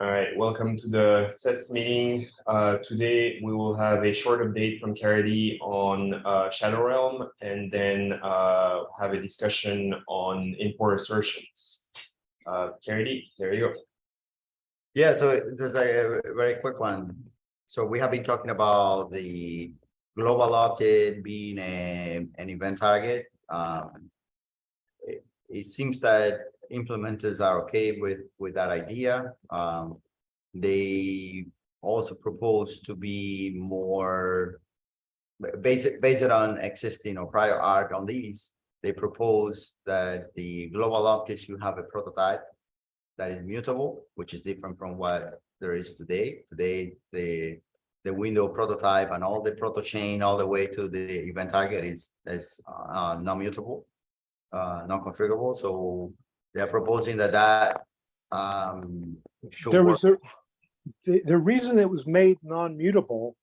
All right, welcome to the SES meeting. Uh, today we will have a short update from Caridy on uh, Shadow Realm and then uh, have a discussion on import assertions. Uh, Caridy, there you go. Yeah, so there's a very quick one. So we have been talking about the global object being a, an event target. Um, it, it seems that implementers are okay with, with that idea. Um, they also propose to be more based, based on existing or prior art on these. They propose that the global object should have a prototype that is mutable, which is different from what there is today. Today, the the window prototype and all the proto chain all the way to the event target is is uh, non-mutable, uh, non-configurable. So they're proposing that that um, should There work. was a, the, the reason it was made non-mutable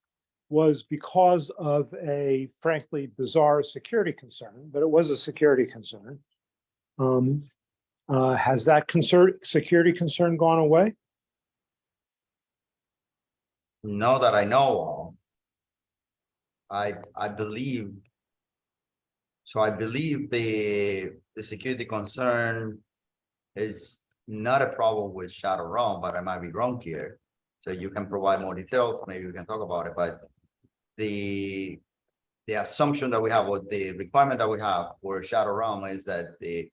was because of a frankly bizarre security concern, but it was a security concern. Um, uh, has that concern, security concern gone away? Not that I know of. I, I believe. So I believe the, the security concern is not a problem with Shadow Realm, but I might be wrong here. So you can provide more details, maybe we can talk about it, but the, the assumption that we have, or the requirement that we have for Shadow Realm is that the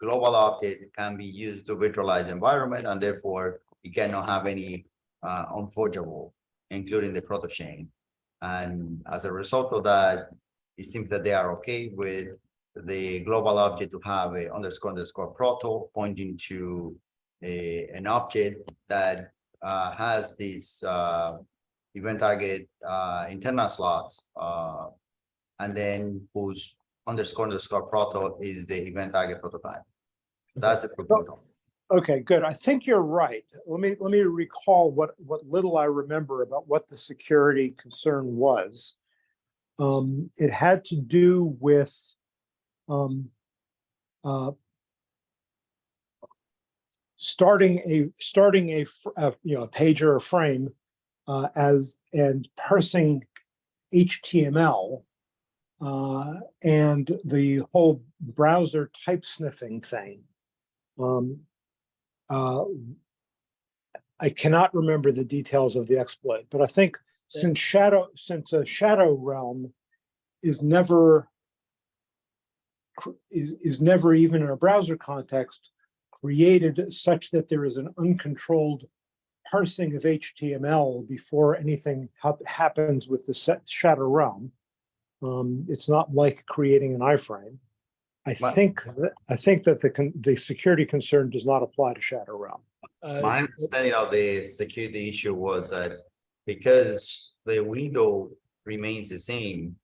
global object can be used to virtualize environment and therefore it cannot have any uh, unforgeable, including the proto chain. And as a result of that, it seems that they are okay with the global object to have a underscore underscore proto pointing to a, an object that uh, has these uh, event target uh, internal slots, uh, and then whose underscore underscore proto is the event target prototype. That's the proposal. Okay, good. I think you're right. Let me, let me recall what, what little I remember about what the security concern was. Um, it had to do with, um, uh, starting a, starting a, fr- uh, you know, a page or a frame, uh, as, and parsing HTML, uh, and the whole browser type sniffing thing. Um, uh, I cannot remember the details of the exploit, but I think since Shadow, since a Shadow Realm is never is, is never even in a browser context created such that there is an uncontrolled parsing of HTML before anything hap- happens with the set Shadow Realm. Um, it's not like creating an iframe. I Well- think, that- I think that the, con- the security concern does not apply to Shadow Realm. My understanding of the security issue was that because the window remains the same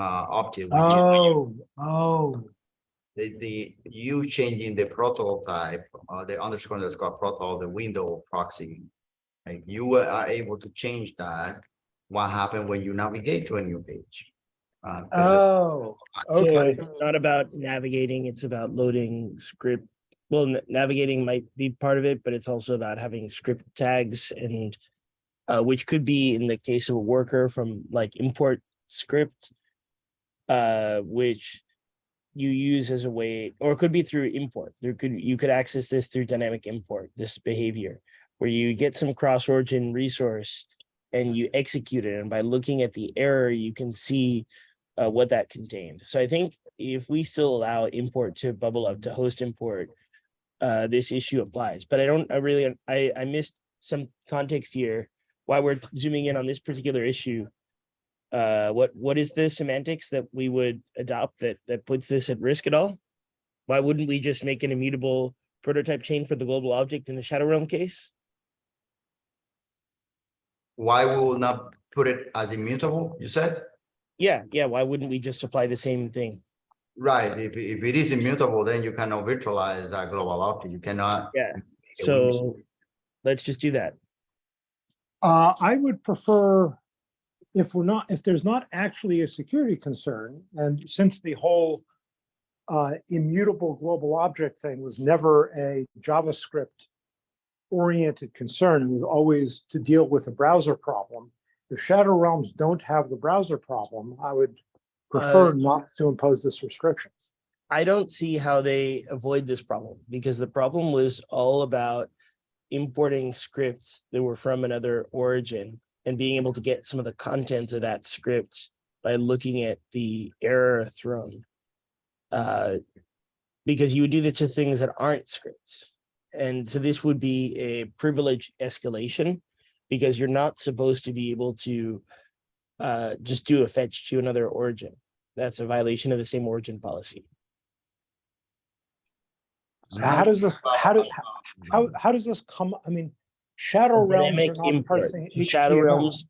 uh, object, Oh, oh, the, the, you changing the prototype, uh, the underscore underscore proto, the window proxy. Like you are able to change that, what happened when you navigate to a new page? Uh, 'cause oh, it's- okay. It's not about navigating, it's about loading script. Well, navigating might be part of it, but it's also about having script tags and uh, which could be in the case of a worker from like import script, uh, which you use as a way, or it could be through import. There could, you could access this through dynamic import, this behavior, where you get some cross origin resource and you execute it. And by looking at the error, you can see uh, what that contained. So I think if we still allow import to bubble up to host import, uh, this issue applies, but I don't, I really, I, I missed some context here. Why we're zooming in on this particular issue. Uh, what, what is the semantics that we would adopt that, that puts this at risk at all? Why wouldn't we just make an immutable prototype chain for the global object in the Shadow Realm case? Why we will not put it as immutable, you said? Yeah, yeah, why wouldn't we just apply the same thing? Right, if, if it is immutable, then you cannot virtualize that global object, you cannot. Yeah, it would be- So let's just do that. Uh, I would prefer, if we're not, if there's not actually a security concern, and since the whole uh, immutable global object thing was never a JavaScript oriented concern it was always to deal with a browser problem. If Shadow Realms don't have the browser problem, I would prefer not to impose this restriction. I don't see how they avoid this problem because the problem was all about importing scripts that were from another origin and being able to get some of the contents of that script by looking at the error thrown. Uh, because you would do this to things that aren't scripts. And so this would be a privilege escalation because you're not supposed to be able to uh, just do a fetch to another origin. That's a violation of the same origin policy. So how does this, how do, how, how does this come, I mean, Shadow Realms Dynamic are not import. parsing Shadow HTML. Realms.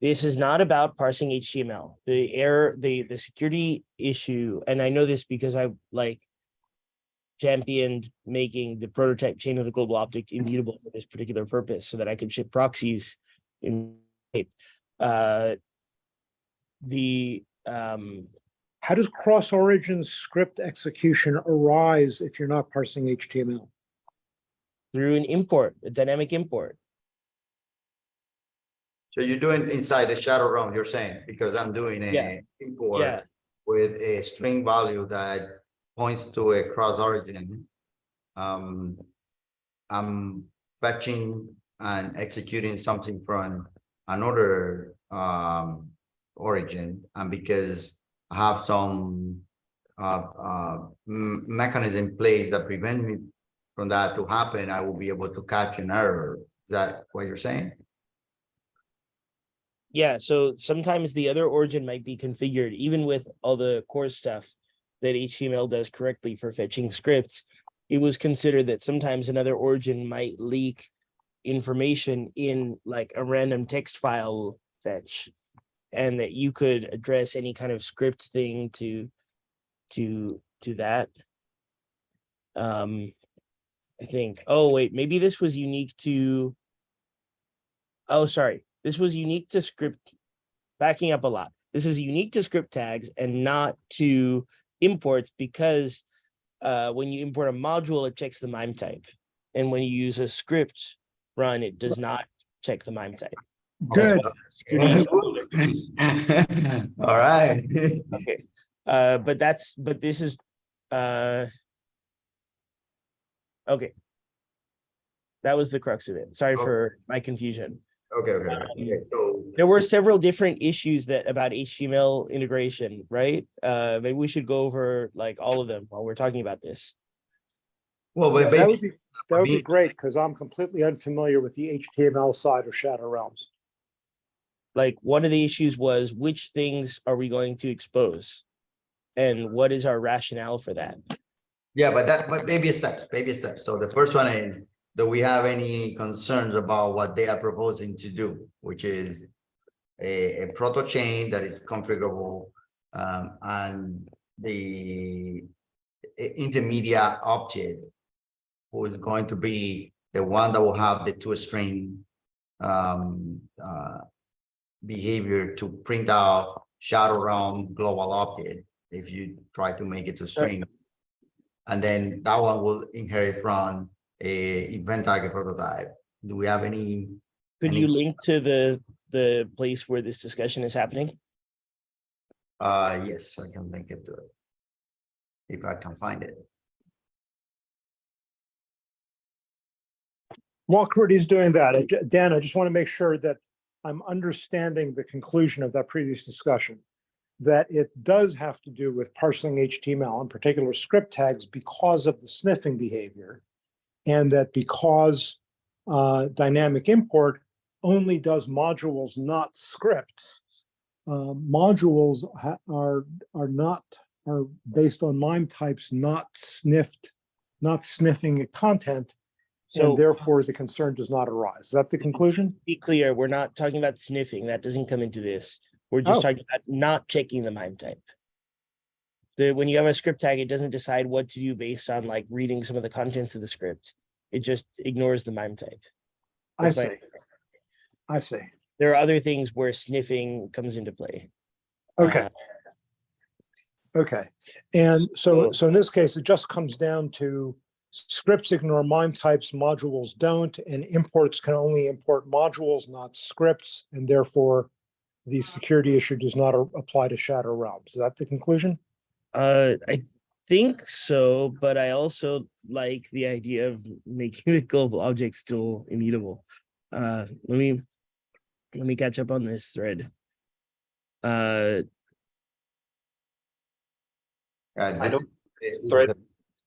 This is not about parsing HTML. The error, the, the security issue, and I know this because I like championed making the prototype chain of the global object immutable for this particular purpose so that I could ship proxies in uh the um How does cross-origin script execution arise if you're not parsing HTML? Through an import, a dynamic import. So you're doing inside the shadow realm, you're saying, because I'm doing Yeah. a import Yeah, with a string value that points to a cross origin. Um, I'm fetching and executing something from another um origin, and because I have some uh uh mechanism in place that prevent me from that to happen, I will be able to catch an error. Is that what you're saying? yeah, so sometimes the other origin might be configured, even with all the CORS stuff that HTML does correctly for fetching scripts. It was considered that sometimes another origin might leak information in like a random text file fetch. And that you could address any kind of script thing to, to, to that. Um, I think, oh, wait, maybe this was unique to. Oh, sorry, this was unique to script, backing up a lot. This is unique to script tags and not to imports because uh, when you import a module, it checks the MIME type. And when you use a script run, it does not check the MIME type. Good. All right. Okay, uh, but that's, but this is, uh. Okay. That was the crux of it. Sorry Oh. for my confusion. Okay, okay, okay. Okay, so There were several different issues that about HTML integration, right? Uh, maybe we should go over like all of them while we're talking about this. Well, Yeah, but That would be, that would be great, because I'm completely unfamiliar with the HTML side of Shadow Realms. Like, one of the issues was which things are we going to expose? And what is our rationale for that? Yeah, but that, but baby steps, baby steps. So the first one is, do we have any concerns about what they are proposing to do, which is a, a proto chain that is configurable, um, and the intermediate object who is going to be the one that will have the toString um, uh, behavior to print out shadow realm global object if you try to make it to string. And then that one will inherit from a event target prototype. Do we have any? Could Any- you link to the, the place where this discussion is happening? Uh, yes, I can link it to it. If I can find it. While Caridy's doing that, Dan, I just want to make sure that I'm understanding the conclusion of that previous discussion. That it does have to do with parsing HTML, in particular script tags, because of the sniffing behavior. And that because uh, dynamic import only does modules, not scripts. uh, Modules are, are not, are based on MIME types, not sniffed, not sniffing content. So And therefore, the concern does not arise. Is that the conclusion? be clear, we're not talking about sniffing. That doesn't come into this. We're just Oh. talking about not checking the MIME type. The, when you have a script tag, it doesn't decide what to do based on like reading some of the contents of the script. It just ignores the MIME type. I That's see, I see. There are other things where sniffing comes into play. Okay, Uh, okay. And so, so- so in this case, it just comes down to scripts ignore MIME types, modules don't, and imports can only import modules, not scripts, and therefore the security issue does not apply to Shadow Realms. Is that the conclusion? Uh, I think so, but I also like the idea of making the global object still immutable. Uh, let me, let me catch up on this thread. Uh, Uh, I don't- This is the-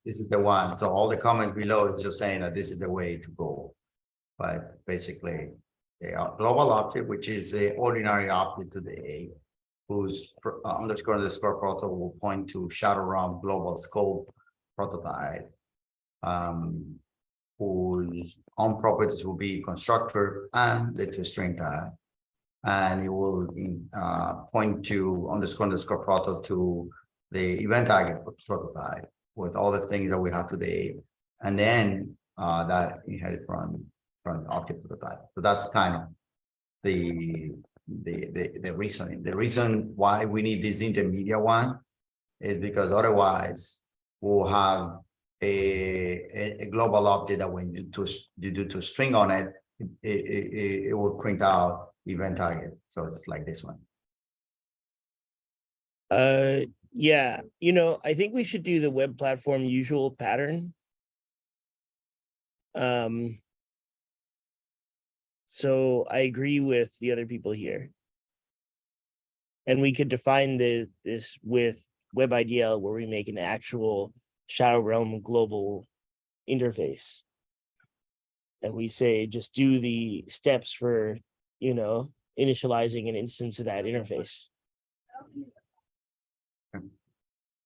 this is the one, so all the comments below is just saying that this is the way to go. But basically, the uh, global object, which is the ordinary object today. Whose uh, underscore underscore protocol will point to Shadow Realm Global Scope prototype. Um, whose own properties will be constructor and the toStringTag. And it will uh point to underscore underscore proto to the event target prototype with all the things that we have today. And then uh that inherit from from object prototype. So that's kind of the the the the reasoning. The reason why we need this intermediate one is because otherwise we'll have a a, global object that when you to you do to string on it, it it it, it will print out event target. So it's like this one. uh, yeah, you know, I think we should do the web platform usual pattern. Um. So I agree with the other people here. And we could define the, this with WebIDL where we make an actual Shadow Realm global interface. And we say, just do the steps for, you know, initializing an instance of that interface.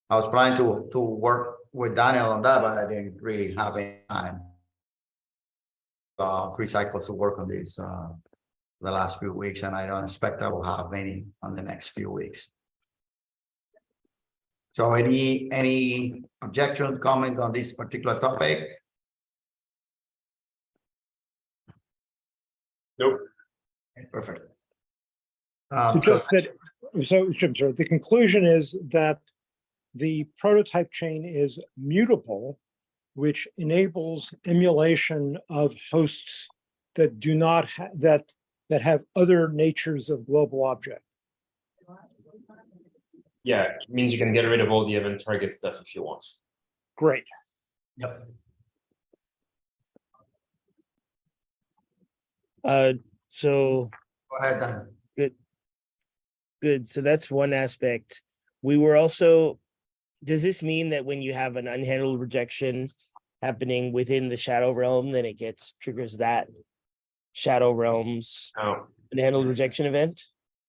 I was planning to to work with Daniel on that, but I didn't really have any time. Uh, three cycles to work on this uh the last few weeks, and I don't expect I will have any on the next few weeks. So any any objections, comments on this particular topic? Nope. Perfect. So Um, so just that, so, Jim, sorry, the conclusion is that the prototype chain is mutable, which enables emulation of hosts that do not, ha- that, that have other natures of global object. Yeah, it means you can get rid of all the event target stuff if you want. Great. Yep. Uh, so Go ahead, Dan. Good, so that's one aspect. We were also, does this mean that when you have an unhandled rejection happening within the shadow realm, then it gets triggers that shadow realms Now, unhandled rejection event?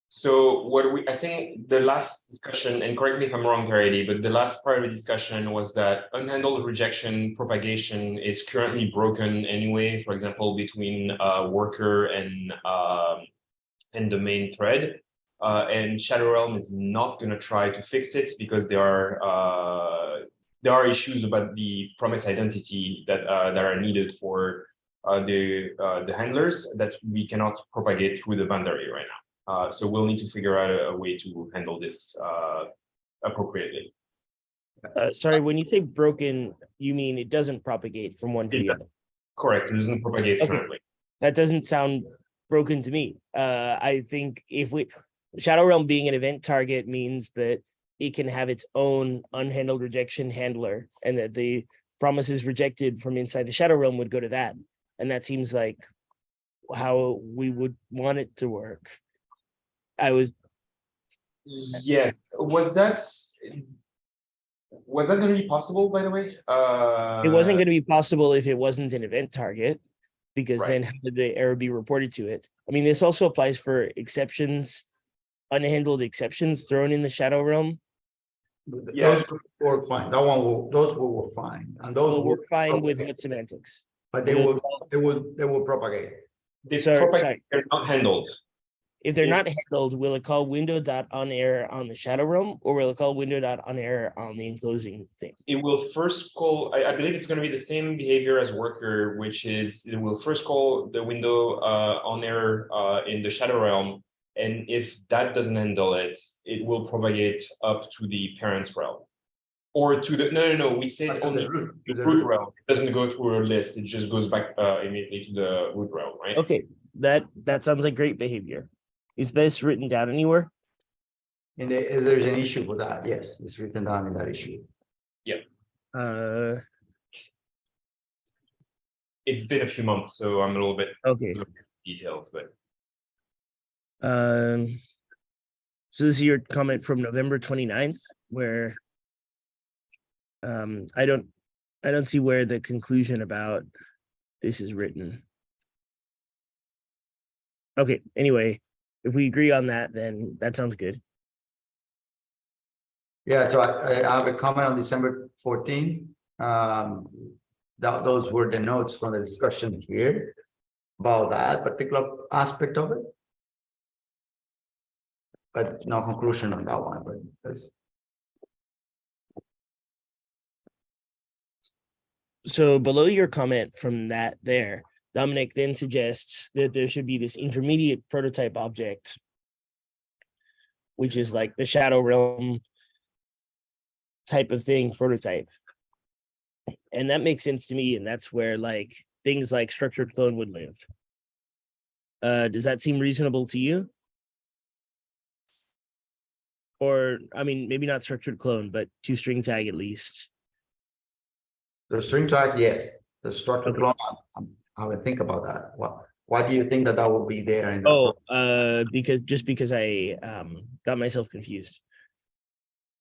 So what we, I think the last discussion, and correct me if I'm wrong, Caridy, but the last part of the discussion was that unhandled rejection propagation is currently broken anyway, for example, between uh worker and um and the main thread. Uh, and Shadow Realm is not gonna try to fix it because there are uh there are issues about the promise identity that uh that are needed for uh the uh the handlers that we cannot propagate through the boundary right now. Uh, so we'll need to figure out a, a way to handle this uh, appropriately. Uh, sorry, when you say broken, you mean it doesn't propagate from one to the other? Correct. It doesn't propagate Okay. currently. That doesn't sound broken to me. Uh, I think if we, Shadow Realm being an event target means that it can have its own unhandled rejection handler and that the promises rejected from inside the Shadow Realm would go to that. And that seems like how we would want it to work. I was, Yes. Was that was that going to be possible? By the way, uh, it wasn't going to be possible if it wasn't an event target. Because Right. then how did the error be reported to it? I mean, this also applies for exceptions, unhandled exceptions thrown in the Shadow Realm. Yeah. Those will work fine. That one will, those will work fine. And those Well, will, we're fine with propagate. what semantics. but they will, they will, they will propagate. They Sorry, propagate, sorry. they're not handled. If they're Yeah. not handled, will it call window dot on error on the shadow realm or will it call window dot on error on the enclosing thing? It will first call. I, I believe it's going to be the same behavior as worker, which is it will first call the window uh, on error uh, in the shadow realm, and if that doesn't handle it, it will propagate up to the parent realm. Or to the, no, no, no, we Back said to on the the root, the root root. realm. It doesn't go through a list. It just goes back uh immediately to the root realm, right? Okay, that, that sounds like great behavior. Is this written down anywhere? And if there's an issue with that, yes, it's written down in that issue. Yeah. Uh, It's been a few months, so I'm a little bit okay, detailed, but um. So this is your comment from November 29th, where. Um, I don't, I don't see where the conclusion about this is written. Okay, anyway, if we agree on that, then that sounds good. Yeah, so I, I have a comment on December fourteen. Um, that, those were the notes from the discussion here about that particular aspect of it. But no conclusion on that one, but that's, So below your comment from that there, Domenic then suggests that there should be this intermediate prototype object. Which is like the shadow realm. Type of thing prototype. And that makes sense to me, and that's where like things like structured clone would live. Uh, does that seem reasonable to you? Or, I mean, maybe not structured clone, but toStringTag at least. the string tag, yes, the structured Okay. clone, I'm- I would think about that. What, why do you think that that will be there? in Oh, uh, because, just because I, um, got myself confused.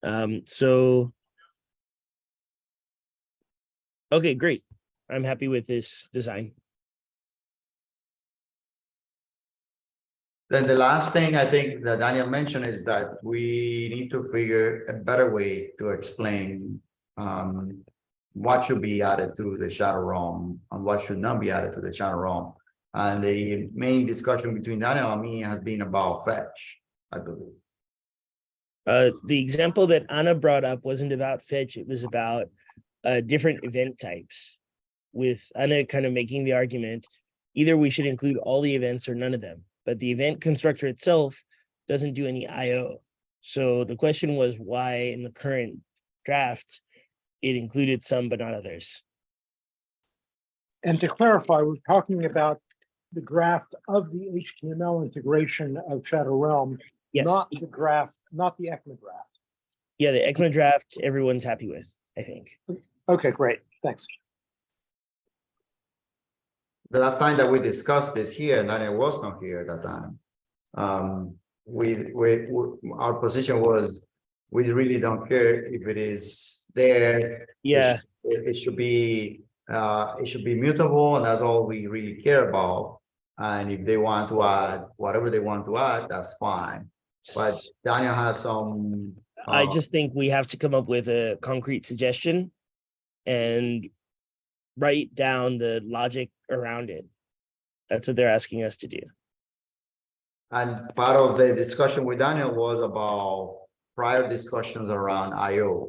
Um, so. Okay, great. I'm happy with this design. Then the last thing I think that Daniel mentioned is that we need to figure a better way to explain um what should be added to the shadow realm and what should not be added to the shadow realm. And the main discussion between Daniel and me has been about fetch, I believe. Uh, the example that Anna brought up wasn't about fetch, it was about, uh, different event types. With Anna kind of making the argument, either we should include all the events or none of them, but the event constructor itself doesn't do any IO. So the question was why in the current draft, it included some but not others. And to clarify, we're talking about the draft of the HTML integration of Shadow Realm, Yes, not the draft, not the ECMA draft. yeah, the ECMA draft, everyone's happy with, I think. Okay, great, thanks. The last time that we discussed this here, Daniel was not here at that time. Um, we, we, we- our position was, we really don't care if it is there. It Yeah, It, it should be, uh, it should be mutable, and that's all we really care about. And if they want to add whatever they want to add, that's fine. But Daniel has some. I uh, just think we have to come up with a concrete suggestion and write down the logic around it. That's what they're asking us to do. And part of the discussion with Daniel was about prior discussions around IO.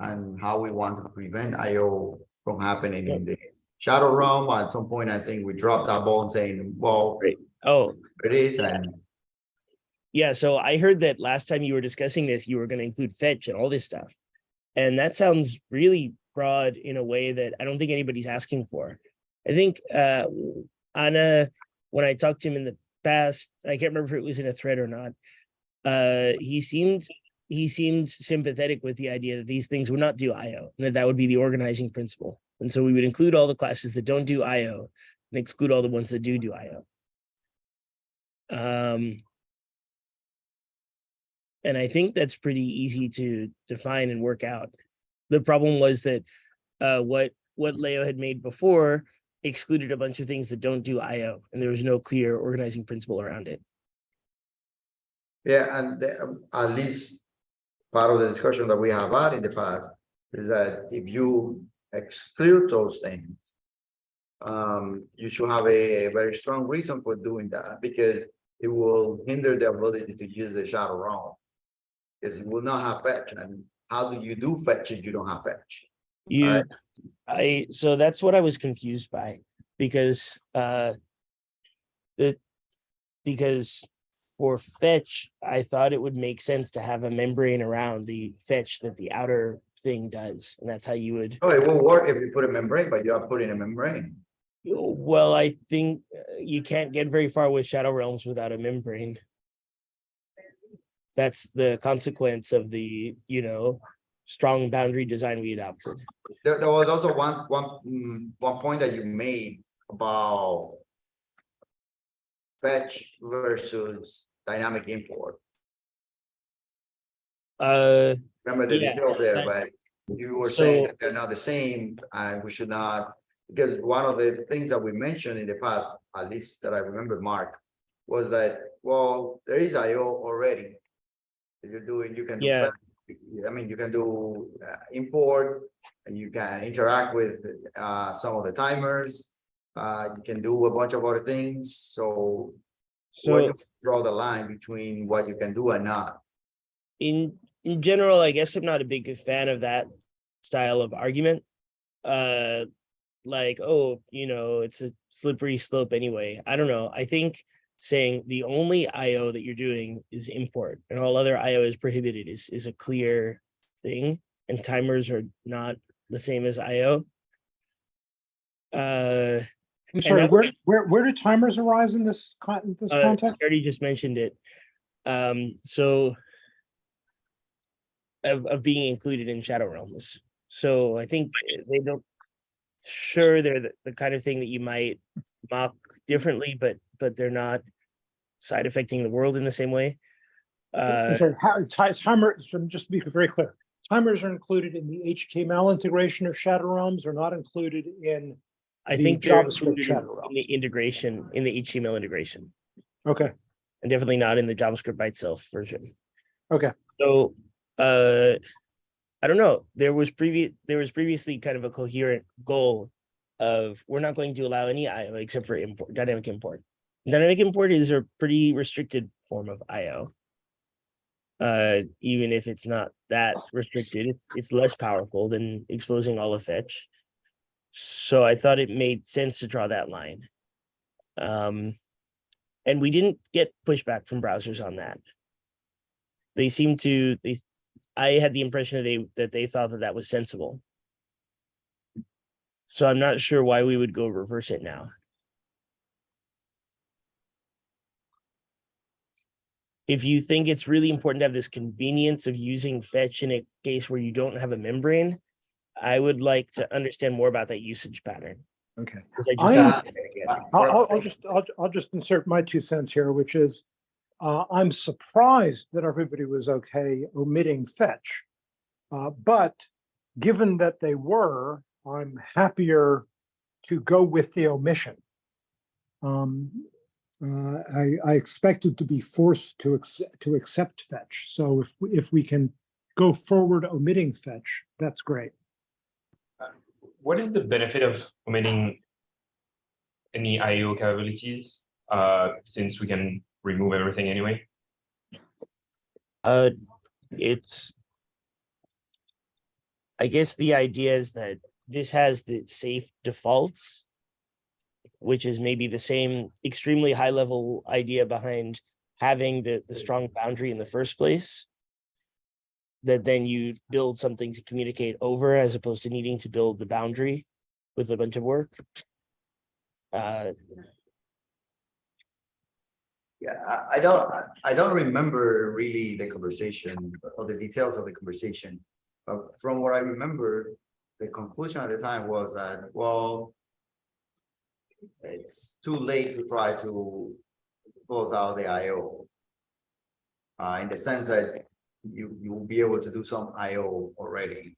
And how we want to prevent IO from happening in the shadow realm. At some point, I think we dropped that ball and saying, well, Right. Oh, it is, and yeah, so I heard that last time you were discussing this, you were gonna include fetch and all this stuff. And that sounds really broad in a way that I don't think anybody's asking for. I think uh Anna, when I talked to him in the past, I can't remember if it was in a thread or not. Uh, he seemed, he seemed sympathetic with the idea that these things would not do IO, and that that would be the organizing principle. And so we would include all the classes that don't do IO and exclude all the ones that do do IO. Um, and I think that's pretty easy to define and work out. The problem was that uh, what what Leo had made before excluded a bunch of things that don't do IO, and there was no clear organizing principle around it. yeah, and the- um, at least. Part of the discussion that we have had in the past is that if you exclude those things. Um, you should have a very strong reason for doing that, because it will hinder the ability to use the shadow realm. Because it will not have fetch, and how do you do fetch if you don't have fetch? You, Alright. I, so that's what I was confused by, because, uh. The, because for fetch, I thought it would make sense to have a membrane around the fetch that the outer thing does, and that's how you would. Oh, it will work if you put a membrane, but you are putting a membrane. Well, I think uh, you can't get very far with Shadow Realms without a membrane. That's the consequence of the, you know, strong boundary design we adopted. There, there was also one, one, mm, one point that you made about fetch versus dynamic import. Uh, Remember the Yeah, details there, but you were saying that they're not the same and we should not. Because one of the things that we mentioned in the past, at least that I remember, Mark, was that, well, there is IO already. If You're doing, you can. do Yeah. I mean, you can do uh, import and you can interact with uh some of the timers. Uh, you can do a bunch of other things, so. where so you Draw the line between what you can do and not. in, in general, I guess I'm not a big fan of that style of argument. Uh, like, oh, you know, it's a slippery slope anyway. I don't know. I think saying the only IO that you're doing is import and all other IO is prohibited is, is a clear thing. And timers are not the same as IO. Uh, I'm sorry, that- where, where, where do timers arise in this, in this uh, context? I already just mentioned it. Um, so of, of being included in Shadow Realms. So I think they don't, sure, they're the, the kind of thing that you might mock differently, but, but they're not side affecting the world in the same way. Uh, So how, timer, so just to be very clear, timers are included in the HTML integration of Shadow Realms or not included in, I the think they're JavaScript Shadow in the integration, in the HTML integration, okay, and definitely not in the JavaScript by itself version. okay. So, uh, I don't know, there was previous, there was previously kind of a coherent goal of, we're not going to allow any IO except for import, dynamic import. Dynamic import is a pretty restricted form of IO. Uh, even if it's not that restricted, it's, it's less powerful than exposing all of fetch. So I thought it made sense to draw that line. Um, and we didn't get pushback from browsers on that they seem to they i had the impression that they that they thought that that was sensible so i'm not sure why we would go reverse it now if you think it's really important to have this convenience of using fetch in a case where you don't have a membrane i would like to understand more about that usage pattern Okay. I just I don't am- get it yet. Uh, I'll, I'll, I'll just, I'll, I'll just insert my two cents here, which is, uh, I'm surprised that everybody was okay omitting fetch. Uh, but given that they were, I'm happier to go with the omission. Um, uh, I, I expected to be forced to, accept to accept fetch. So if, we- if we can go forward omitting fetch, that's great. What is the benefit of omitting any IO capabilities, uh, since we can remove everything anyway? Uh, it's. I guess the idea is that this has the safe defaults. Which is maybe the same extremely high level idea behind having the, the strong boundary in the first place. That then you build something to communicate over as opposed to needing to build the boundary with a bunch of work. Uh, Yeah, I, I don't, I- I don't remember really the conversation or the details of the conversation. But from what I remember, the conclusion at the time was that, well. It's too late to try to close out the IO. Uh, in the sense that you, you will be able to do some IO already.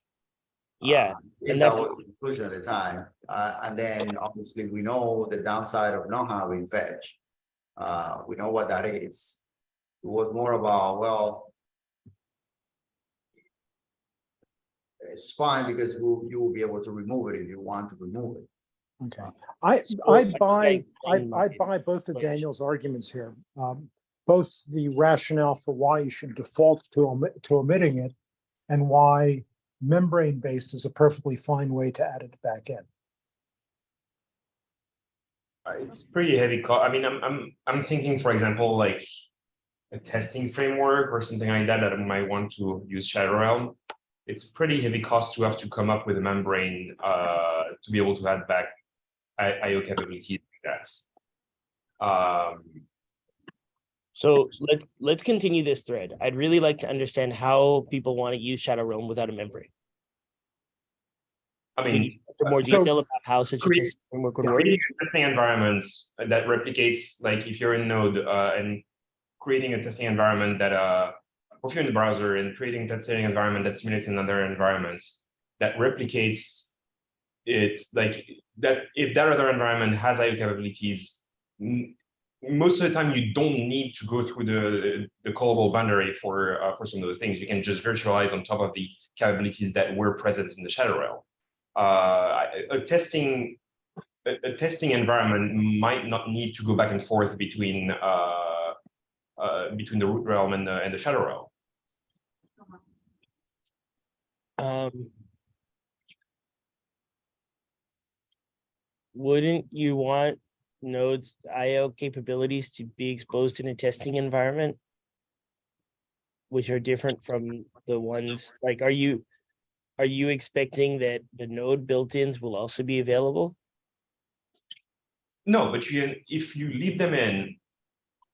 yeah, Uh, and that was the conclusion at the time, uh, and then obviously we know the downside of not having fetch. Uh, we know what that is. It was more about, well. It's fine because you, you will be able to remove it if you want to remove it. Okay, I, I I buy, I, I buy both of. Daniel's arguments here. Um, both the rationale for why you should default to omit, to omitting it and why membrane-based is a perfectly fine way to add it back in. Uh, It's pretty heavy co- I mean, I'm, I'm, I'm thinking, for example, like. A testing framework or something like that, that I might want to use Shadow Realm. it's pretty heavy cost to have to come up with a membrane uh, to be able to add back I- IO capabilities like that. Um, So let's, let's continue this thread. I'd really like to understand how people want to use Shadow Realm without a membrane. I mean, more So- detail about how such a create- testing framework would work? creating a testing environment that replicates, like if you're in Node uh, and creating a testing environment that, uh, if you're in the browser and creating a testing environment that simulates another environment that replicates it, like that, if that other environment has IO capabilities, most of the time you don't need to go through the the callable boundary for uh, for some of the things. You can just virtualize on top of the capabilities that were present in the shadow realm. Uh, a- a testing a, a testing environment might not need to go back and forth between uh, uh, between the root realm and the and the shadow realm. Um. Wouldn't you want nodes IO capabilities to be exposed in a testing environment? Which are different from the ones, like, are you? Are you expecting that the node built-ins will also be available? No, but you if you leave them in,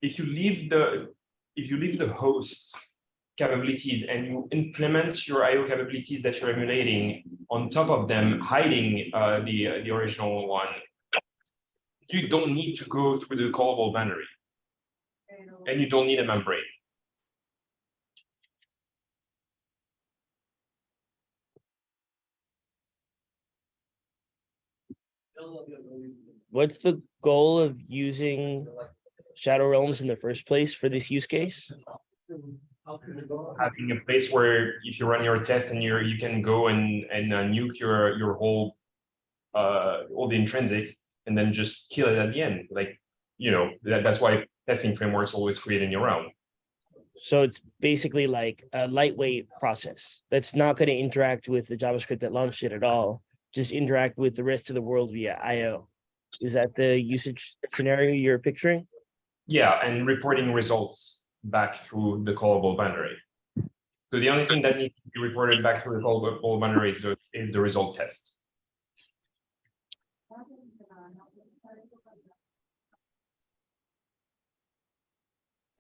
if you leave the if you leave the host capabilities and you implement your IO capabilities that you're emulating on top of them, hiding uh, the uh, the original one, you don't need to go through the callable boundary, and you don't need a membrane. What's the goal of using Shadow Realms in the first place for this use case? Having a place where if you run your test and you're, you can go and, and uh, nuke your, your whole, uh, all the intrinsics and then just kill it at the end, like, you know, that, that's why testing frameworks always create in your own. So it's basically like a lightweight process that's not going to interact with the JavaScript that launched it at all. Just interact with the rest of the world via IO. Is that the usage scenario you're picturing? Yeah, and reporting results back through the callable boundary. So the only thing that needs to be reported back through the callable boundary is the, is the result test.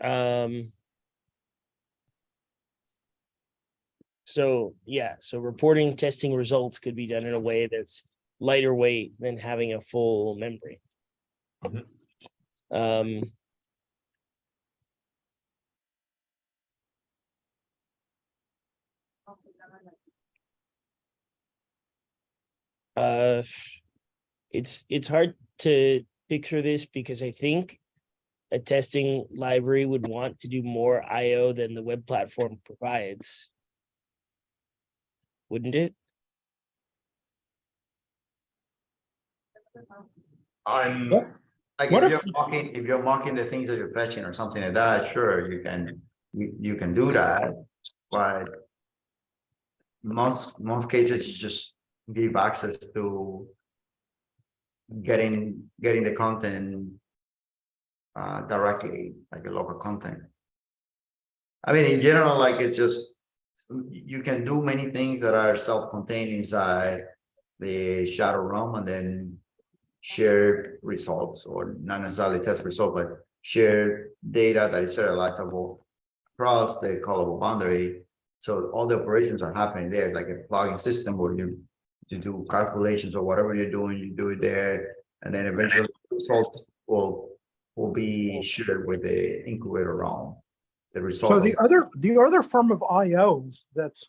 Um. So, yeah, so reporting testing results could be done in a way that's lighter weight than having a full membrane. Mhm. Um. Uh, it's, it's hard to picture this because I think a testing library would want to do more IO than the web platform provides. Wouldn't it? I'm, What? Like What if if- you're mocking, if you're mocking the things that you're fetching or something like that, sure, you can, you, you can do that, but. Most, most cases, you just give access to. Getting, getting the content. Uh, directly, like a local content. I mean, in general, like, it's just. You can do many things that are self-contained inside the shadow realm and then shared results or not necessarily test results, but shared data that is serializable across the callable boundary. So all the operations are happening there, like a plugin system where you to do calculations or whatever you're doing, you do it there. And then eventually the results will will be shared with the incubator realm. The So the other, the other form of IO that's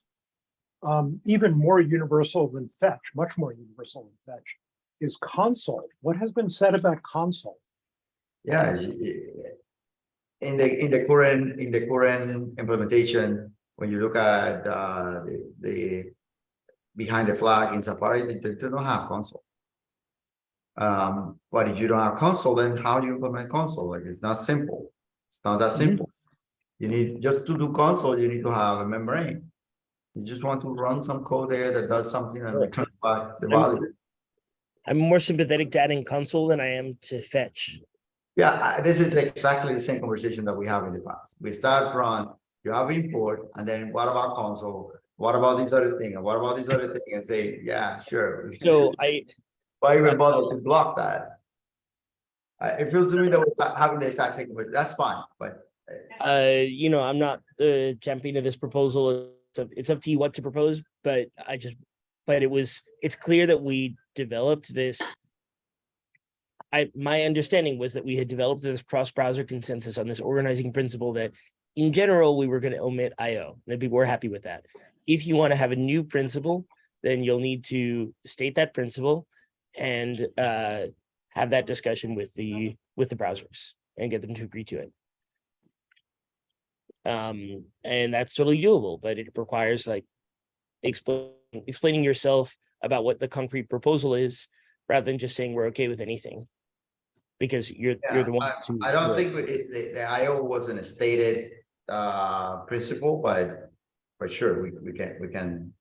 um, even more universal than fetch, much more universal than fetch, is console. What has been said about console? Yeah. In the, in the current, in the current implementation, when you look at, uh, the, the. Behind the flag in Safari, they, they don't have console. Um, but if you don't have console, then how do you implement console? Like, it's not simple. It's not that Mhm. simple. You need, just to do console, you need to have a membrane. You just want to run some code there that does something and return back the value. I'm more sympathetic to adding console than I am to fetch. Yeah, I- this is exactly the same conversation that we have in the past. We start from, you have import, and then what about console? What about this other thing? What about this other thing? And say, yeah, sure. So I, Why even bother to block that? I, it feels to me that we're having the exact same, that's fine, but uh, you know, I'm not the champion of this proposal. It's up, it's up to you what to propose, but I just, but it was, it's clear that we developed this. I, my understanding was that we had developed this cross-browser consensus on this organizing principle that in general, we were going to omit IO. And people were happy with that. If you want to have a new principle, then you'll need to state that principle and uh, have that discussion with the, with the browsers and get them to agree to it. Um, and that's totally doable, but it requires like explain, explaining yourself about what the concrete proposal is, rather than just saying we're okay with anything. Because you're, you're the one. I I don't think it- the, the IO wasn't a stated, uh, principle, but, but sure, we, we can, we can.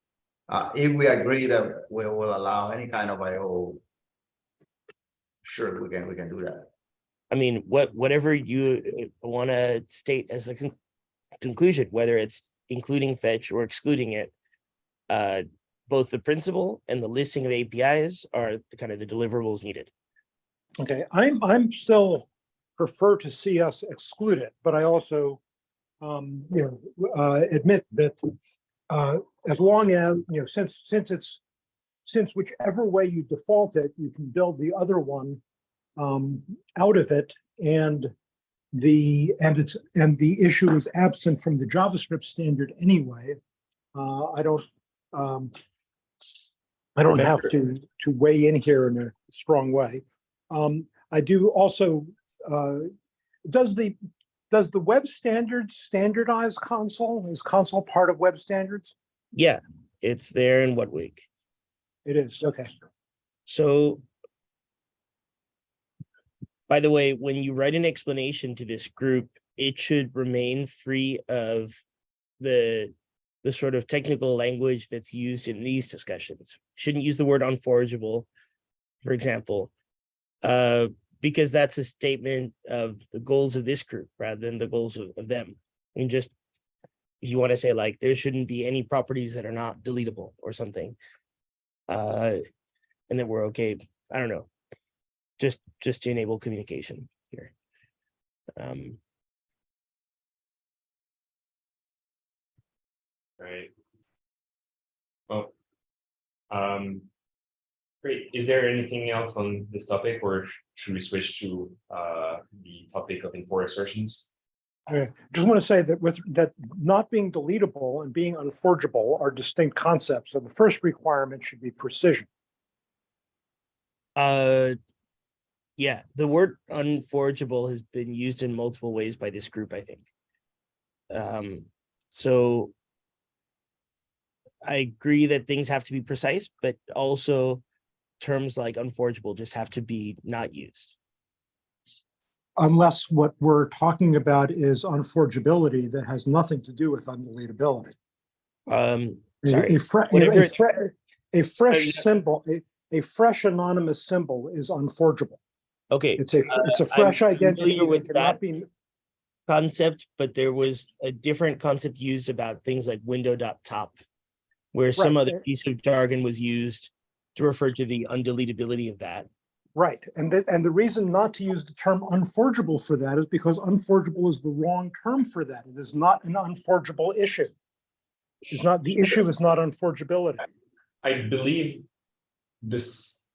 Uh, if we agree that we will allow any kind of IO. Sure, we can, we can do that. I mean, what, whatever you want to state as the con- conclusion, whether it's including fetch or excluding it. Uh, both the principle and the listing of APIs are the kind of the deliverables needed. Okay, I'm, I'm still prefer to see us exclude it, but I also, um, you know, uh, admit that, uh, as long as, you know, since, since it's, since whichever way you default it, you can build the other one, um, out of it and the, and it's, and the issue is absent from the JavaScript standard anyway. Uh, I don't, um, I don't have to, to weigh in here in a strong way. Um, I do also, uh, does the, does the web standards standardize console? Is console part of web standards? Yeah, it's there in WHATWG? It is, okay. So. By the way, when you write an explanation to this group, it should remain free of the, the sort of technical language that's used in these discussions. Shouldn't use the word unforgeable, for example. Uh, because that's a statement of the goals of this group rather than the goals of, of them. And just, if you want to say like, there shouldn't be any properties that are not deletable or something. Uh, and then we're okay, I don't know. Just, just to enable communication here. Um, Right. Well, um, great. Is there anything else on this topic or should we switch to uh the topic of import assertions? I Just want to say that with, that not being deletable and being unforgeable are distinct concepts. So the first requirement should be precision. uh, yeah, the word unforgeable has been used in multiple ways by this group, I think. Um, so. I agree that things have to be precise, but also terms like unforgeable just have to be not used. Unless what we're talking about is unforgeability that has nothing to do with undeletability. Um, A- sorry, A a- a fre- a fresh symbol, a, a fresh anonymous symbol is unforgeable. okay, It's a, it's a fresh identity familiar that with cannot be, concept, but there was a different concept used about things like window dot top. Where some other piece of jargon was used to refer to the undeletability of that. right. And the, and the reason not to use the term unforgeable for that is because unforgeable is the wrong term for that. It is not an unforgeable issue. It's not, the issue is not unforgeability. I believe this,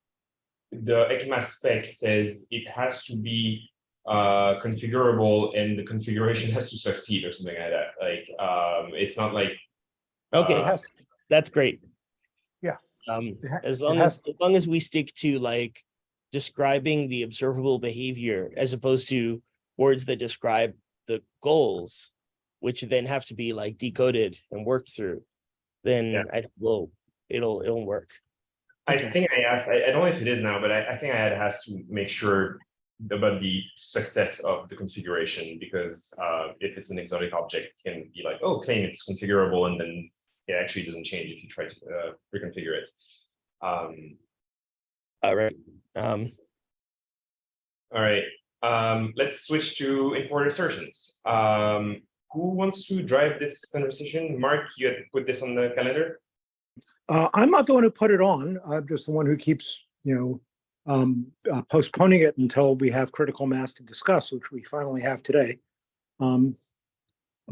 the ECMA spec says it has to be uh configurable and the configuration has to succeed or something like that. Like, um, it's not like Okay, It has, that's great. Yeah. Um, as long as, as long as we stick to like describing the observable behavior as opposed to words that describe the goals, which then have to be like decoded and worked through, then Yeah. I will, it'll, it'll work. I Okay. think I asked, I, I don't know if it is now, but I, I think I had asked to make sure about the success of the configuration, because uh, if it's an exotic object, it can be like, oh, claim it's configurable, and then it actually doesn't change if you try to uh, reconfigure it. Um, All right. Um, all right, um, let's switch to import assertions. Um, who wants to drive this conversation? Mark, you had put this on the calendar? Uh, I'm not the one who put it on. I'm just the one who keeps, you know, um, uh, postponing it until we have critical mass to discuss, which we finally have today. Um,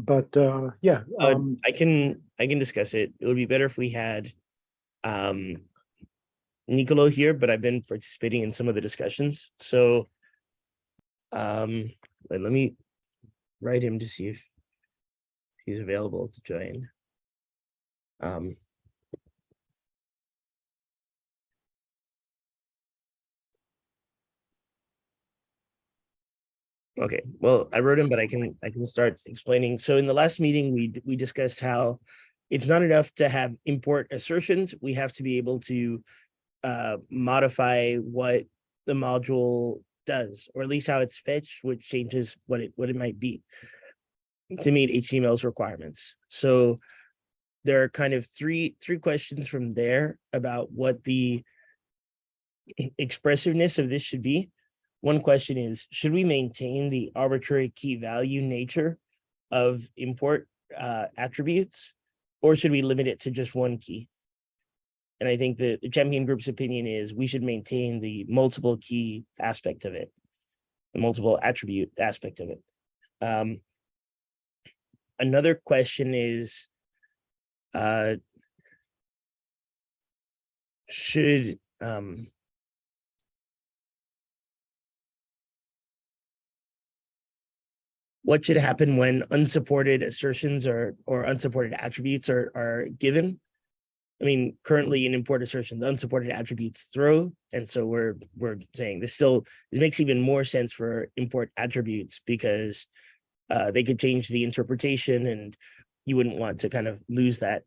but, uh, yeah, Uh, um, I can, I can discuss it. It would be better if we had um Nicolo here, but I've been participating in some of the discussions, so um, let let me write him to see if he's available to join. Um, Okay, well, I wrote him, but I can, I can start explaining. So in the last meeting, we, we discussed how it's not enough to have import assertions. We have to be able to uh, modify what the module does, or at least how it's fetched, which changes what it, what it might be to meet HTML's requirements. So there are kind of three, three questions from there about what the expressiveness of this should be. One question is, should we maintain the arbitrary key value nature of import uh, attributes? Or should we limit it to just one key? And I think the champion group's opinion is we should maintain the multiple key aspect of it. The multiple attribute aspect of it. Um, another question is, uh, should, um, what should happen when unsupported assertions or or unsupported attributes are are given. I mean, currently in import assertion, the unsupported attributes throw, and so we're we're saying this still it makes even more sense for import attributes because uh, they could change the interpretation, and you wouldn't want to kind of lose that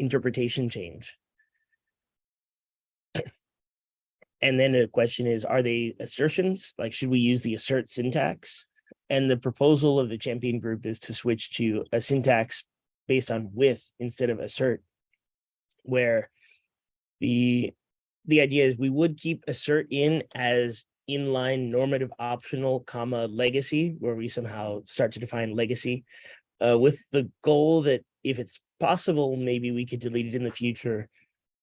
interpretation change. And then the question is, are they assertions? Like, should we use the assert syntax? And the proposal of the champion group is to switch to a syntax based on with instead of assert. Where the, the idea is we would keep assert in as inline normative optional comma legacy, where we somehow start to define legacy. Uh, with the goal that if it's possible, maybe we could delete it in the future,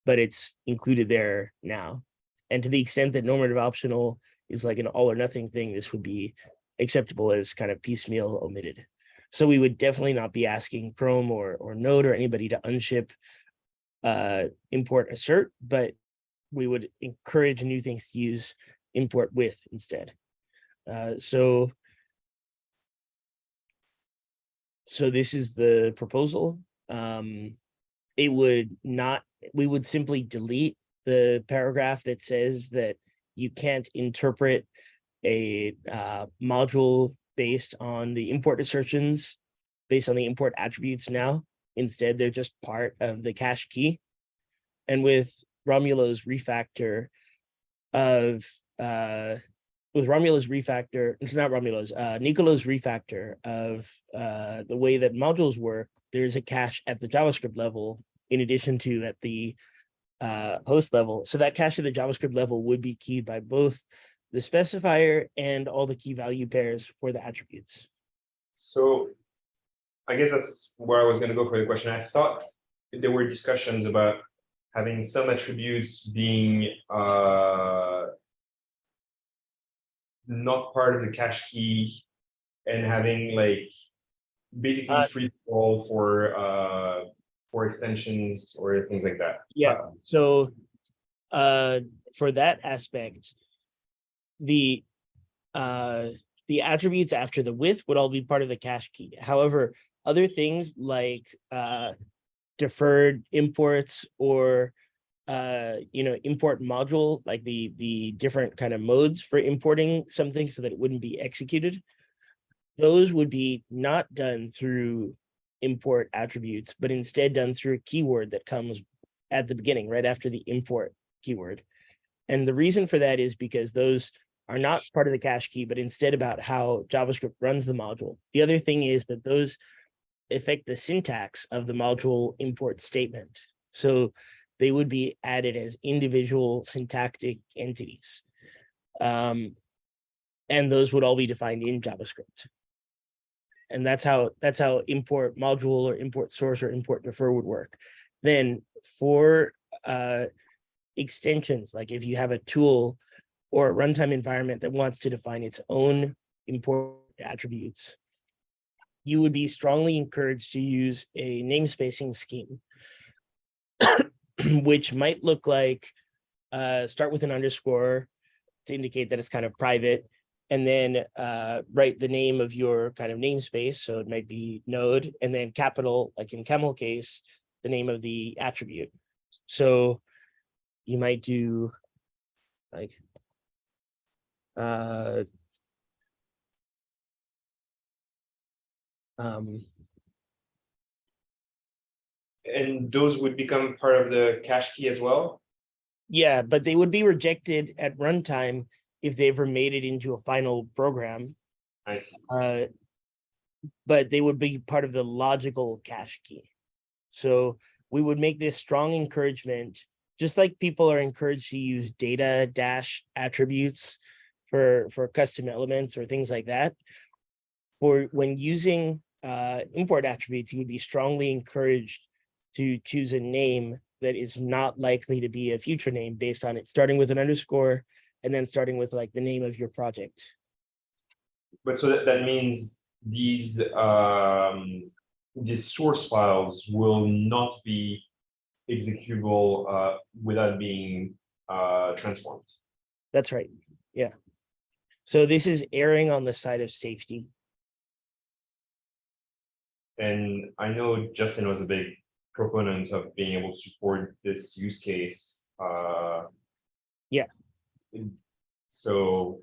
but it's included there now. And to the extent that normative optional is like an all or nothing thing, this would be acceptable as kind of piecemeal omitted. So we would definitely not be asking Chrome or, or Node or anybody to unship uh, import assert, but we would encourage new things to use import with instead. Uh, so so this is the proposal. Um, it would not, we would simply delete the paragraph that says that you can't interpret a uh, module based on the import assertions, based on the import attributes now. Instead, they're just part of the cache key. And with Romulo's refactor of, uh, with Romulo's refactor, it's not Romulo's, uh, Nicolo's refactor of uh, the way that modules work, there's a cache at the JavaScript level in addition to at the uh, host level. So that cache at the JavaScript level would be keyed by both the specifier and all the key value pairs for the attributes. So I guess that's where I was gonna go for the question. I thought there were discussions about having some attributes being uh not part of the cache key and having like basically Uh, free fall for uh for extensions or things like that. Yeah, so uh, for that aspect, the uh, the attributes after the with would all be part of the cache key. However, other things like uh, deferred imports or uh, you know, import module, like the the different kind of modes for importing something so that it wouldn't be executed. Those would be not done through import attributes, but instead done through a keyword that comes at the beginning, right after the import keyword. And the reason for that is because those are not part of the cache key, but instead about how JavaScript runs the module. The other thing is that those affect the syntax of the module import statement. So they would be added as individual syntactic entities. Um, and those would all be defined in JavaScript. and that's how, that's how import module or import source or import defer would work. Then for uh extensions, like if you have a tool or a runtime environment that wants to define its own import attributes, you would be strongly encouraged to use a namespacing scheme, which might look like uh, start with an underscore to indicate that it's kind of private, and then uh, write the name of your kind of namespace. So it might be node, and then capital, like in camel case, the name of the attribute. So you might do like uh um And those would become part of the cache key as well? yeah but they would be rejected at runtime if they ever made it into a final program I see. uh but they would be part of the logical cache key so we would make this strong encouragement just like people are encouraged to use data dash attributes for for custom elements or things like that for when using uh import attributes you would be strongly encouraged to choose a name that is not likely to be a future name based on it starting with an underscore and then starting with like the name of your project But so that, that means these, um, these source files will not be executable, uh, without being, uh, transformed. That's right. Yeah. So this is erring on the side of safety. And I know Justin was a big proponent of being able to support this use case, uh. Yeah. So,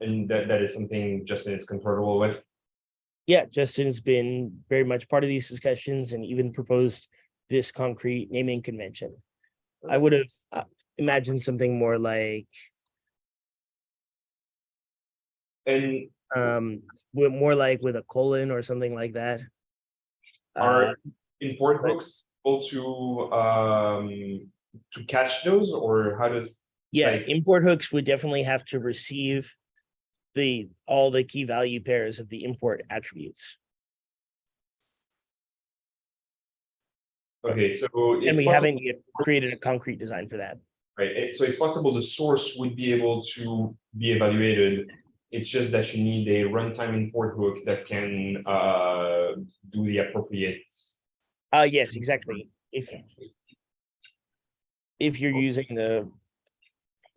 and that, that is something Justin is comfortable with. Yeah, Justin's been very much part of these discussions and even proposed this concrete naming convention. I would have uh, imagined something more like And um with more like with a colon or something like that. Uh, are import right. hooks able to, um, to catch those, or how does? yeah, like- import hooks would definitely have to receive the all the key value pairs of the import attributes. Okay, so. And we possible- haven't yet created a concrete design for that. Right, so it's possible the source would be able to be evaluated. It's just that you need a runtime import hook that can uh do the appropriate. Uh, yes, exactly. If if you're using the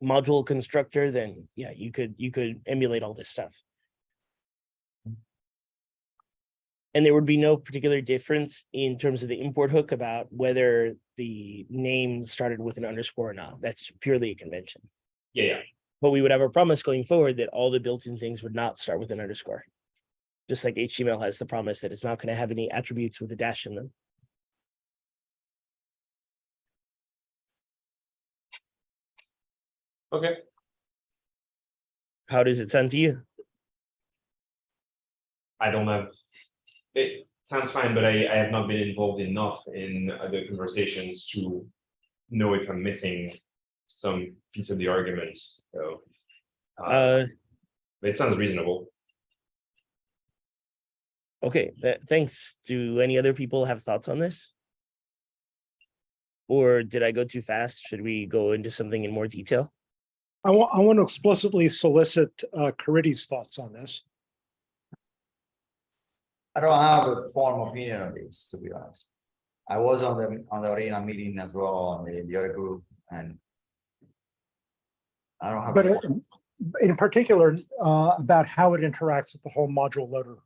module constructor, then yeah, you could, you could emulate all this stuff. And there would be no particular difference in terms of the import hook about whether the name started with an underscore or not. That's purely a convention. Yeah, yeah, But we would have a promise going forward that all the built-in things would not start with an underscore. Just like HTML has the promise that it's not going to have any attributes with a dash in them. okay. How does it sound to you? I don't have, it sounds fine, but I I have not been involved enough in the conversations to know if I'm missing some piece of the argument, so. Uh, Uh, it sounds reasonable. Okay, that, thanks. Do any other people have thoughts on this? Or did I go too fast? Should we go into something in more detail? I want, I want to explicitly solicit uh, Caridy's thoughts on this. I don't have a formal opinion on this, to be honest. I was on the, on the arena meeting as well, on the, the other group, and. I don't have. But in particular, uh, about how it interacts with the whole module loader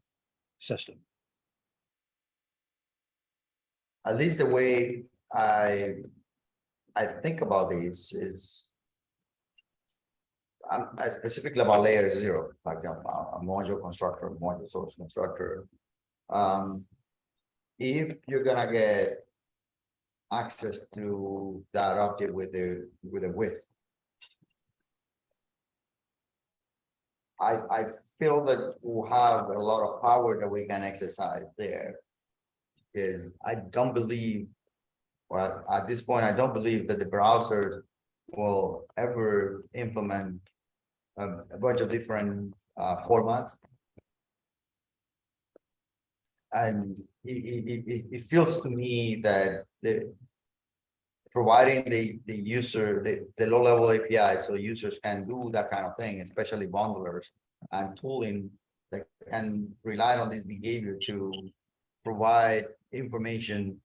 system. at least the way I. I think about this is. I'm I specifically about layer zero, like a, a module constructor, module source constructor. Um. If you're gonna get. Access to that object with the, with the width. I, I feel that we'll have a lot of power that we can exercise there. Is I don't believe. Well, at this point, I don't believe that the browser will ever implement. A, a bunch of different uh formats. And it, it- it feels to me that the. Providing the, the user, the, the low level API, so users can do that kind of thing, especially bundlers. And tooling that can rely on this behavior to provide information.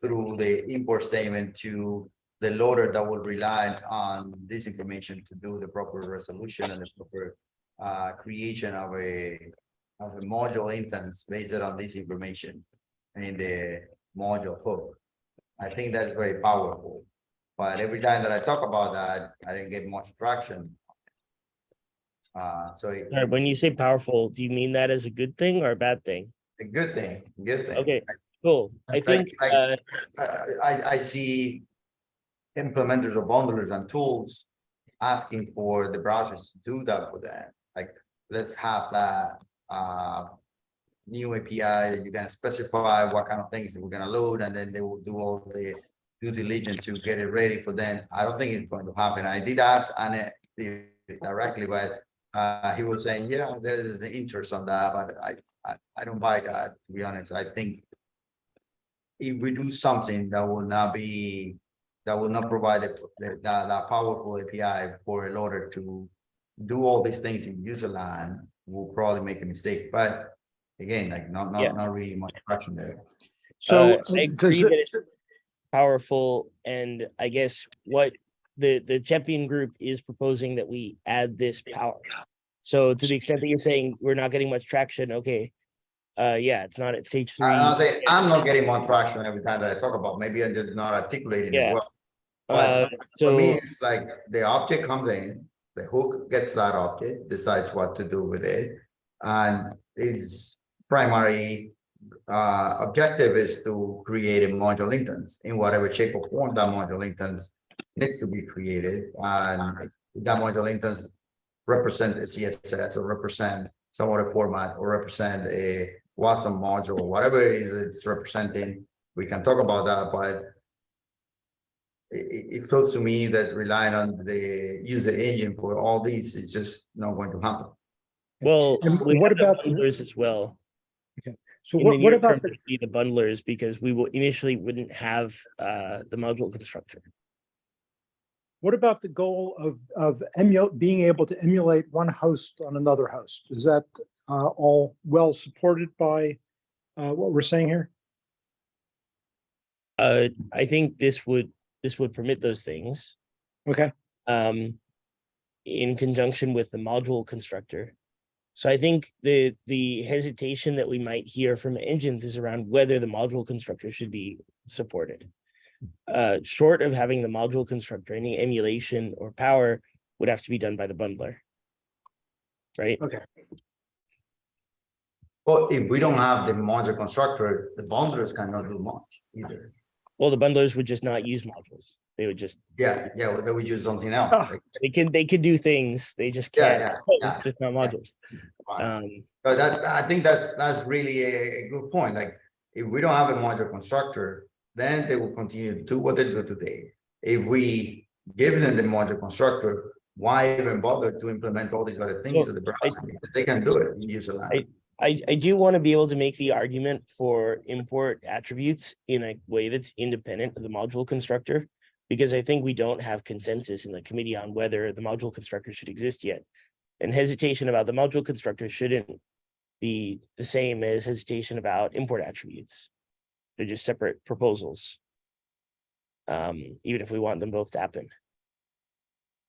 Through the import statement to the loader that will rely on this information to do the proper resolution and the proper. Uh, creation of a, of a module instance based on this information in the module hook. I think that's very powerful, but every time that I talk about that, I didn't get much traction. Uh, so it- Sorry, when you say powerful, do you mean that as a good thing or a bad thing? a good thing, good thing. Okay, cool. I think, uh, I, I, I see implementers of bundlers and tools asking for the browsers to do that for them. Like, let's have that, uh, new API that you're going to specify what kind of things that we're gonna load, and then they will do all the due diligence to get it ready for them. I don't think it's going to happen. I did ask Anne directly, but, uh, he was saying, yeah, there's the interest on that, but I, I, I don't buy that, to be honest. I think if we do something that will not be, that will not provide the, the, that, powerful API for a loader to do all these things in userland, we'll probably make a mistake, but again, like, not, Yeah. not, not really much traction there. So. uh, I agree that it's powerful and I guess what the, the champion group is proposing that we add this power. So to the extent that you're saying we're not getting much traction, okay. Uh, yeah, it's not at stage three. I'll say, I'm not getting more traction every time that I talk about, maybe I'm just not articulating Yeah. it well. Uh, But for me, it's like the object comes in, the hook gets that object, decides what to do with it. And its primary uh objective is to create a module instance in whatever shape or form that module instance needs to be created and that module instance represent a CSS or represent some other format or represent a WASM module, whatever it is it's representing. We can talk about that, but it, it, it feels to me that relying on the user agent for all these is just not going to happen. well, And we what about the- bundlers as well? So In the what, what about the, the bundlers because we will initially wouldn't have uh the module constructor. what about the goal of, of emu, being able to emulate one host on another host? Is that uh, all well supported by uh, what we're saying here? Uh, I think this would, this would permit those things. Okay, um, in conjunction with the module constructor. So I think the, the hesitation that we might hear from engines is around whether the module constructor should be supported. Uh, short of having the module constructor, any emulation or power would have to be done by the bundler. Right? okay. Well, if we don't have the module constructor, the bundlers cannot do much either. Well, the bundlers would just not use modules. They would just, Yeah, yeah, well, then we use something else. Like, they can, they could do things, they just can't. yeah, yeah, Just not modules. fine. Um, But that, I think that's, that's really a, a good point, like, if we don't have a module constructor, then they will continue to do what they do today. If we give them the module constructor, why even bother to implement all these other things Well, that the browser, they can do it in userland. I, I do want to be able to make the argument for import attributes in a way that's independent of the module constructor. Because I think we don't have consensus in the committee on whether the module constructor should exist yet. And hesitation about the module constructor shouldn't be the same as hesitation about import attributes. They're just separate proposals. Um, even if we want them both to happen.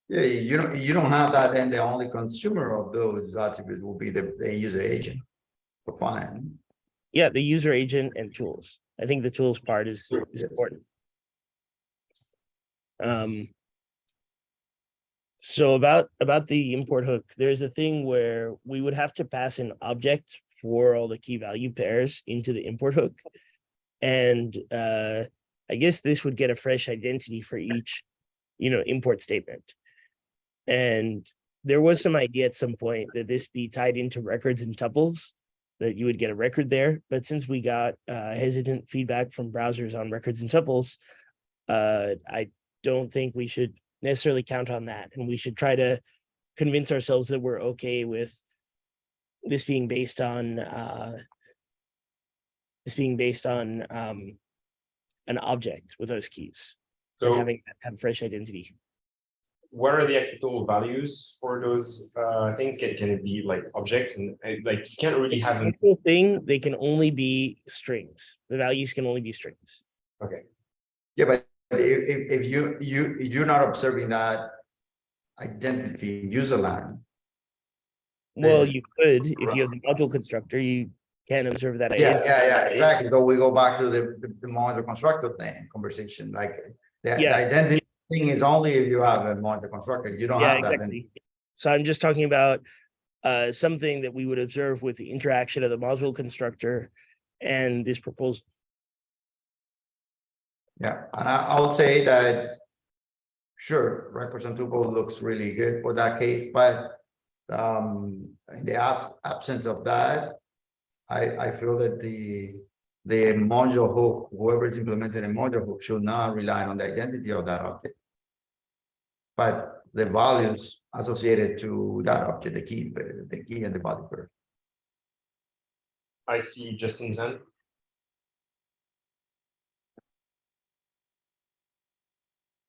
Yeah, you don't, you don't have that, and the only consumer of those attributes will be the, the user agent. Fine, Yeah, the user agent and tools. I think the tools part is, is important. Um. So about, about the import hook, there's a thing where we would have to pass an object for all the key value pairs into the import hook. And, uh, I guess this would get a fresh identity for each, you know, import statement. And there was some idea at some point that this be tied into records and tuples that you would get a record there, but since we got uh hesitant feedback from browsers on records and tuples. Uh, I don't think we should necessarily count on that, and we should try to convince ourselves that we're okay with. This being based on uh. is being based on um an object with those keys. and So having have fresh identity. what are the acceptable values for those uh things? Can can it be like objects and uh, like you can't really have an Actual thing, they can only be strings. The values can only be strings. Okay. Yeah, but if, if, if you, you, you're not observing that identity userland. Well, you could, if you have the module constructor, you can observe that. Yeah, identity, yeah, yeah, exactly. So we go back to the, the- the module constructor thing, conversation, like. The the Yeah. identity thing is only if you have a module constructor, you don't Yeah, have that. exactly. So I'm just talking about uh something that we would observe with the interaction of the module constructor and this proposed. Yeah, and I, I would say that. Sure, records tuple looks really good for that case, but. Um, in the ab- absence of that. I, I feel that the, the module hook, whoever is implementing a module hook should not rely on the identity of that object. But the values associated to that object, the key, the key and the body pair. I see Justin's hand.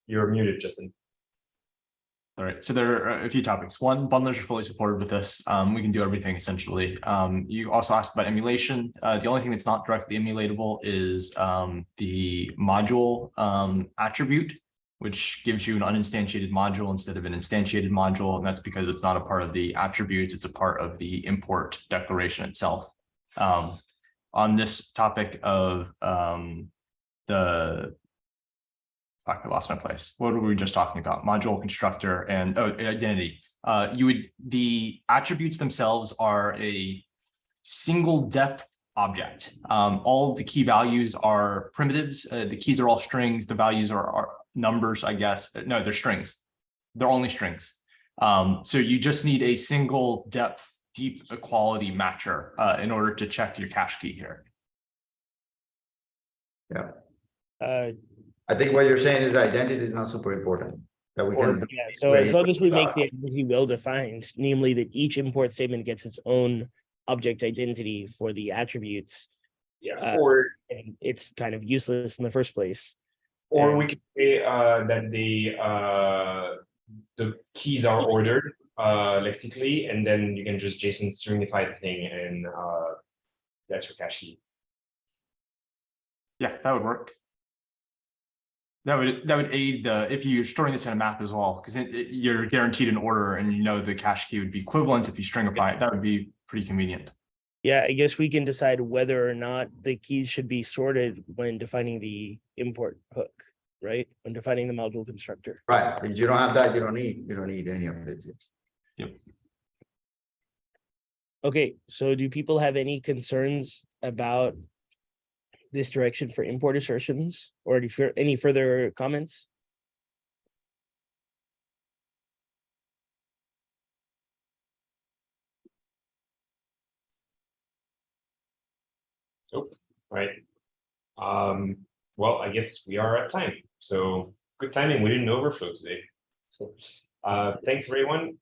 You're muted, Justin. All right, so there are a few topics. One, bundlers are fully supported with this. Um, we can do everything essentially. Um, you also asked about emulation. Uh, the only thing that's not directly emulatable is um, the module um, attribute, which gives you an uninstantiated module instead of an instantiated module, and that's because it's not a part of the attributes, it's a part of the import declaration itself. Um, on this topic of um, the I lost my place. What were we just talking about? Module constructor and oh, identity. Uh, you would, the attributes themselves are a single depth object. Um, all of the key values are primitives. Uh, the keys are all strings. The values are, are numbers, I guess. No, they're strings. They're only strings. Um, so you just need a single depth, deep equality matcher uh, in order to check your cache key here. Uh, I think what you're saying is the identity is not super important. That we Or- can. yeah, so as long as we make the identity well defined, namely that each import statement gets its own object identity for the attributes. Yeah, Uh, or And it's kind of useless in the first place. or we could say uh that the uh the keys are ordered uh lexically, and then you can just JSON stringify the thing and uh that's your cache key. Yeah, that would work. That would, that would aid the, if you're storing this in a map as well, because it, it- you're guaranteed an order and you know the cache key would be equivalent if you stringify it, that would be pretty convenient. Yeah, I guess we can decide whether or not the keys should be sorted when defining the import hook, right? When defining the module constructor. Right, if you don't have that, you don't need, you don't need any of this. Yep. Okay, so do people have any concerns about this direction for import assertions or any fur- any further comments? Right. Um, well, I guess we are at time, so good timing. We didn't overflow today. Uh, thanks everyone.